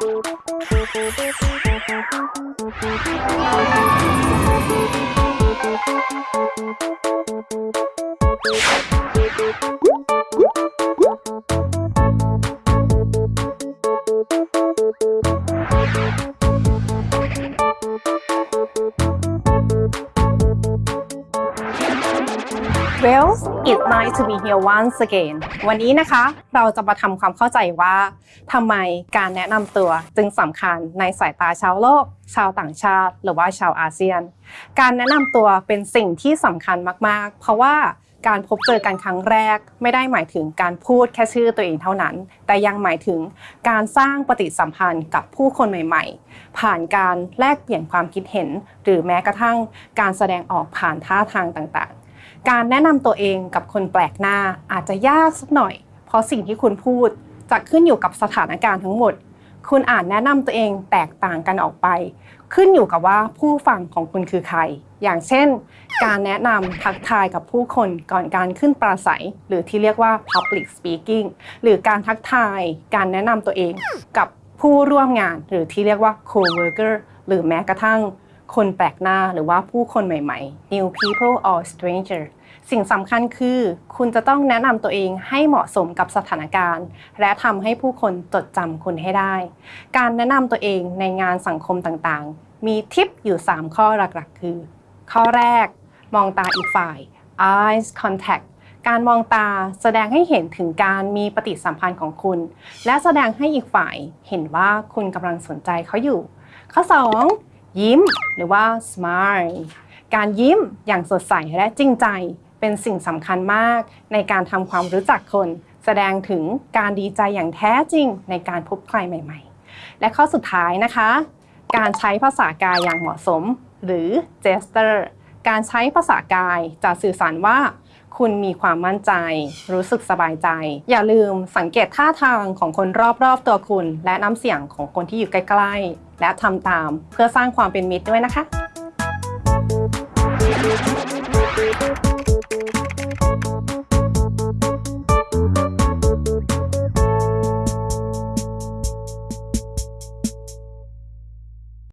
you Well it's nice to be here once again วันนี้นะคะเราจะมาทำความเข้าใจว่าทำไมการแนะนำตัวจึงสำคัญในสายตาชาวโลก ชาวต่างชาติ หรือว่าชาวอาเซียน การแนะนำตัวเป็นสิ่งที่สำคัญมากๆ เพราะว่าการพบเจอกันครั้งแรกไม่ได้หมายถึงการพูดแค่ชื่อตัวเองเท่านั้น แต่ยังหมายถึงการสร้างปฏิสัมพันธ์กับผู้คนใหม่ ๆ ผ่านการแลกเปลี่ยนความคิดเห็น หรือแม้กระทั่งการแสดงออกผ่านท่าทางต่างๆ การแนะนำตัวเองกับคนแปลกหน้าอาจจะยากสักหน่อย เพราะสิ่งที่คุณพูดจะขึ้นอยู่กับสถานการณ์ทั้งหมด คุณอาจแนะนำตัวเองแตกต่างกันออกไป ขึ้นอยู่กับว่าผู้ฟังของคุณคือใคร อย่างเช่น การแนะนำทักทายกับผู้คนก่อนการขึ้นปราศัย หรือที่เรียกว่า public speaking หรือการทักทาย การแนะนำตัวเองกับผู้ร่วมงาน หรือที่เรียกว่า co-worker หรือแม้กระทั่ง คนแปลกหน้าหรือว่าผู้คนใหม่ๆ new people or stranger สิ่งสำคัญคือ คุณจะต้องแนะนำตัวเองให้เหมาะสมกับสถานการณ์ และทำให้ผู้คนจดจำคุณให้ได้ การแนะนำตัวเองในงานสังคมต่างๆ มีทิปอยู่ 3 ข้อหลักๆ คือ ข้อแรก มองตาอีกฝ่าย eyes contact การมองตาแสดงให้เห็นถึงการมีปฏิสัมพันธ์ของคุณ และแสดงให้อีกฝ่ายเห็นว่าคุณกำลังสนใจเขาอยู่ ข้อ 2 ยิ้ม หรือว่า smile การยิ้มอย่างสดใสและจริงใจเป็นสิ่งสำคัญมากในการทำความรู้จักคน แสดงถึงการดีใจอย่างแท้จริงในการพบใครใหม่ ๆ และข้อสุดท้ายนะคะ การใช้ภาษากายอย่างเหมาะสม หรือ gesture การใช้ภาษากายจะสื่อสารว่า คุณมีความมั่นใจ รู้สึกสบายใจ อย่าลืมสังเกตท่าทางของคนรอบๆตัวคุณ และน้ำเสียงของคนที่อยู่ใกล้ๆ และทำตามเพื่อสร้างความเป็นมิตรด้วยนะคะ Thank you.